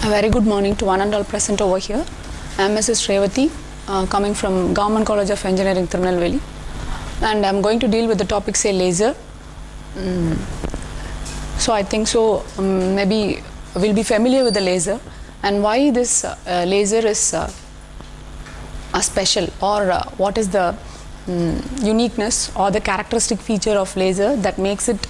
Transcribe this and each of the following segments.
A very good morning to one and all present over here. I am Mrs. Revati, uh, coming from Government College of Engineering, Tirunelveli, and I am going to deal with the topic say laser. Mm. So I think so. Um, maybe we'll be familiar with the laser and why this uh, laser is uh, a special or uh, what is the mm, uniqueness or the characteristic feature of laser that makes it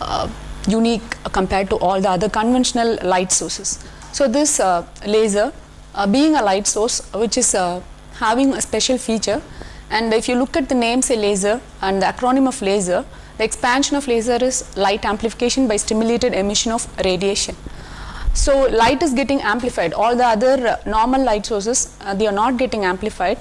uh, unique compared to all the other conventional light sources. So this uh, laser uh, being a light source which is uh, having a special feature and if you look at the name say laser and the acronym of laser the expansion of laser is light amplification by stimulated emission of radiation. So light is getting amplified all the other uh, normal light sources uh, they are not getting amplified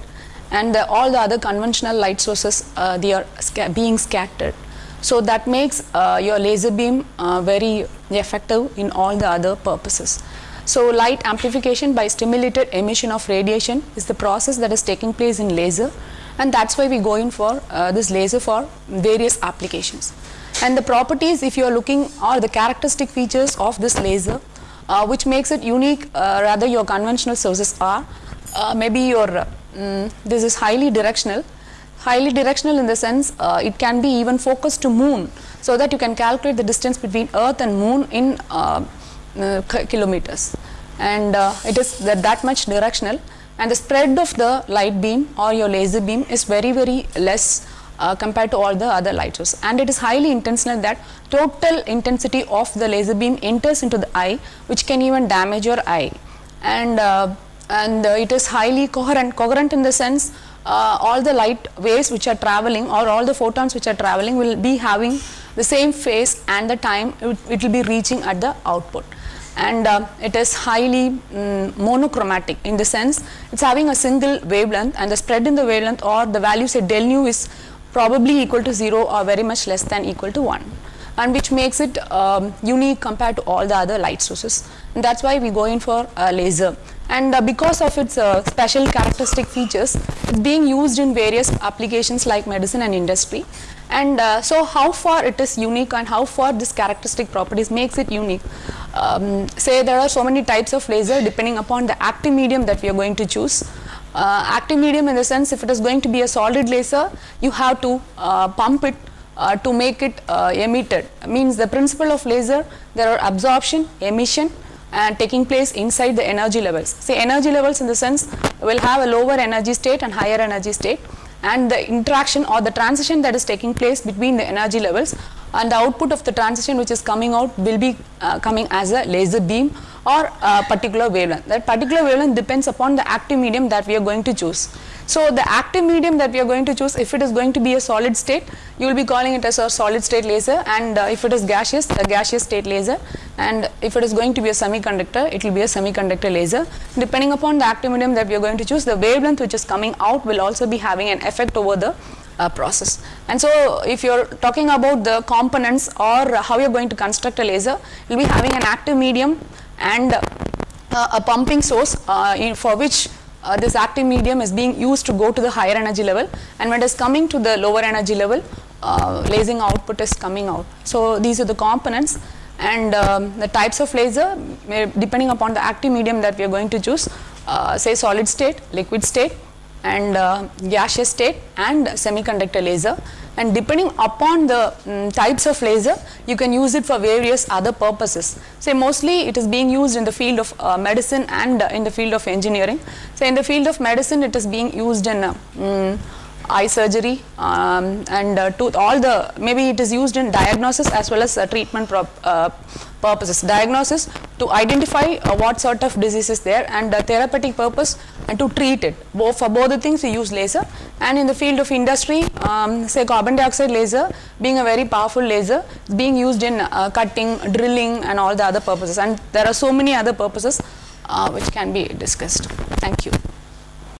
and uh, all the other conventional light sources uh, they are sca being scattered. So that makes uh, your laser beam uh, very effective in all the other purposes. So light amplification by stimulated emission of radiation is the process that is taking place in laser and that's why we go in for uh, this laser for various applications. And the properties if you are looking or the characteristic features of this laser uh, which makes it unique uh, rather your conventional sources are uh, maybe your um, this is highly directional highly directional in the sense uh, it can be even focused to moon so that you can calculate the distance between earth and moon in uh, uh, kilometers and uh, it is that, that much directional. And the spread of the light beam or your laser beam is very very less uh, compared to all the other light sources and it is highly intentional that total intensity of the laser beam enters into the eye which can even damage your eye. And uh, and uh, it is highly coherent coherent in the sense uh, all the light waves which are traveling or all the photons which are traveling will be having the same phase and the time it, it will be reaching at the output and uh, it is highly um, monochromatic in the sense it is having a single wavelength and the spread in the wavelength or the value say del nu is probably equal to 0 or very much less than equal to 1 and which makes it um, unique compared to all the other light sources. And that is why we go in for uh, laser. And uh, because of its uh, special characteristic features it is being used in various applications like medicine and industry. And uh, so how far it is unique and how far this characteristic properties makes it unique um, say there are so many types of laser depending upon the active medium that we are going to choose. Uh, active medium in the sense if it is going to be a solid laser you have to uh, pump it uh, to make it uh, emitted. Means the principle of laser there are absorption emission and taking place inside the energy levels. Say energy levels in the sense will have a lower energy state and higher energy state and the interaction or the transition that is taking place between the energy levels and the output of the transition which is coming out will be uh, coming as a laser beam or a particular wavelength. That particular wavelength depends upon the active medium that we are going to choose. So, the active medium that we are going to choose if it is going to be a solid state you will be calling it as a solid state laser and uh, if it is gaseous a gaseous state laser and if it is going to be a semiconductor it will be a semiconductor laser depending upon the active medium that we are going to choose the wavelength which is coming out will also be having an effect over the uh, process. And so, if you are talking about the components or how you are going to construct a laser, you will be having an active medium and uh, a pumping source uh, in, for which uh, this active medium is being used to go to the higher energy level and when it is coming to the lower energy level uh, lasing output is coming out. So, these are the components and um, the types of laser depending upon the active medium that we are going to choose uh, say solid state, liquid state and uh, gaseous state and semiconductor laser and depending upon the um, types of laser you can use it for various other purposes. Say mostly it is being used in the field of uh, medicine and uh, in the field of engineering. So in the field of medicine it is being used in um, eye surgery um, and uh, to all the maybe it is used in diagnosis as well as uh, treatment uh, purposes. Diagnosis to identify uh, what sort of disease is there and therapeutic purpose and to treat it. Both for both the things we use laser. And in the field of industry um, say carbon dioxide laser being a very powerful laser being used in uh, cutting drilling and all the other purposes. And there are so many other purposes uh, which can be discussed. Thank you